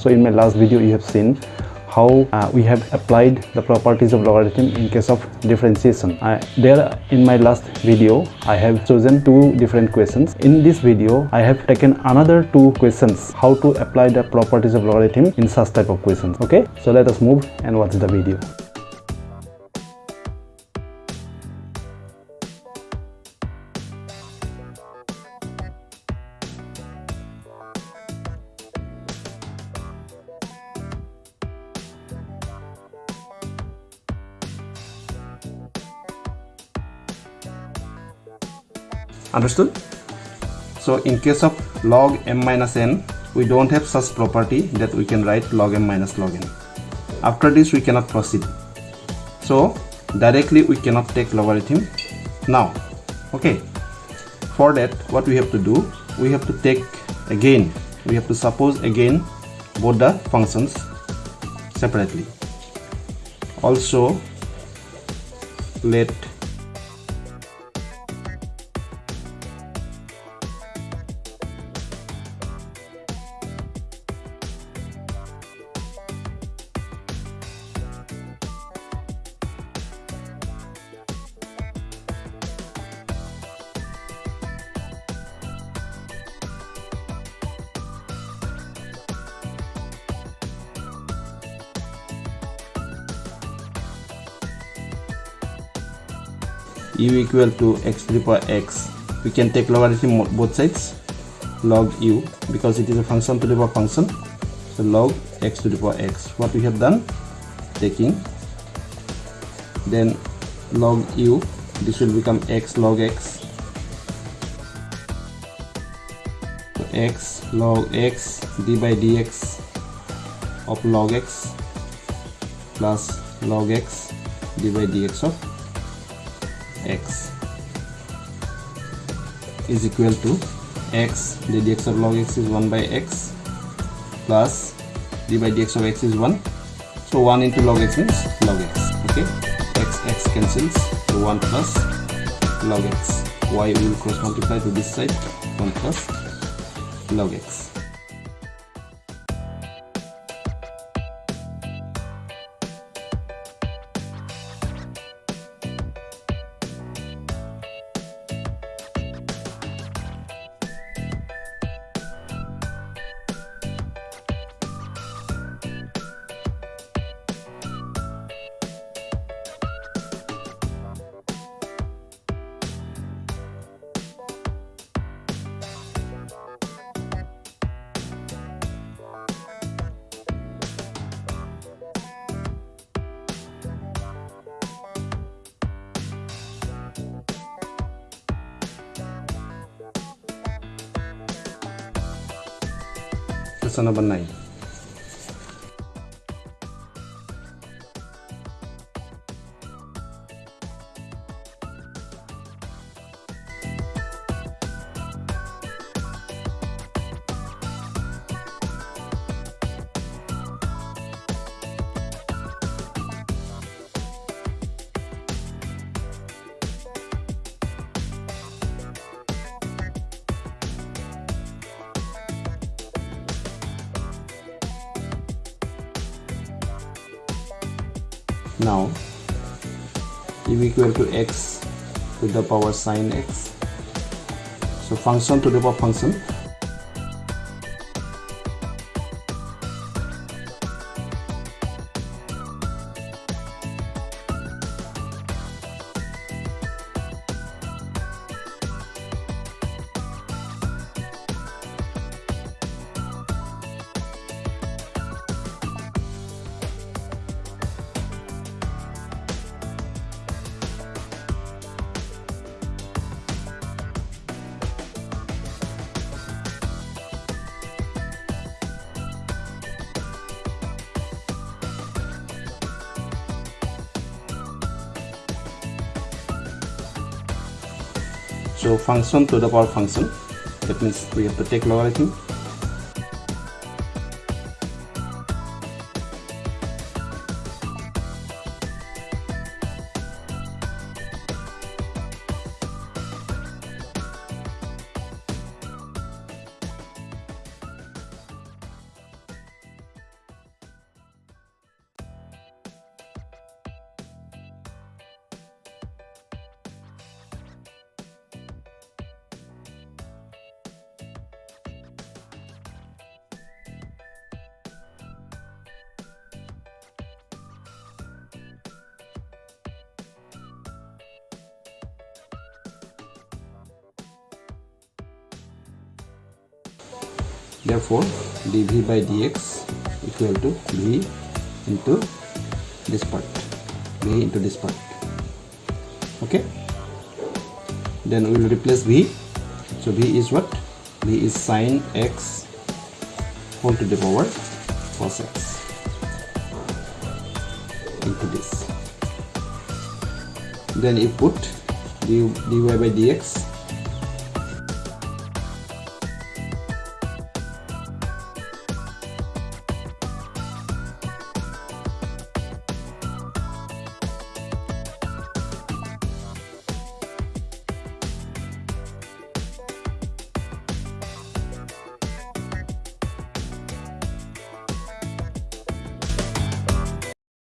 so in my last video you have seen how uh, we have applied the properties of logarithm in case of differentiation. Uh, there in my last video i have chosen two different questions. In this video i have taken another two questions how to apply the properties of logarithm in such type of questions. Okay? So let us move and watch the video understood? So in case of log m minus n we don't have such property that we can write log m minus log n. After this we cannot proceed. So directly we cannot take logarithm. Now okay. For that what we have to do we have to take again we have to suppose again both the functions separately. Also let u equal to x to the power x. We can take logarithm both sides log u because it is a function to the power function. So log x to the power x. What we have done? Taking then log u this will become x log x. So x log x d by dx of log x plus log x d by dx of x is equal to x. The dx of log x is 1 by x plus d by dx of x is 1 so 1 into log x means log x okay? X x cancels. So 1 plus log x. Y will cross multiply to this side. 1 plus log x संरचना बनाई now u equal to x to the power sine x. So function to the power function so function to the power function. That means we have to take logarithm therefore dv by dx equal to v into this part v into this part. Okay? Then we will replace v. So v is what? V is sine x whole to the power cos x into this. Then you put dy by dx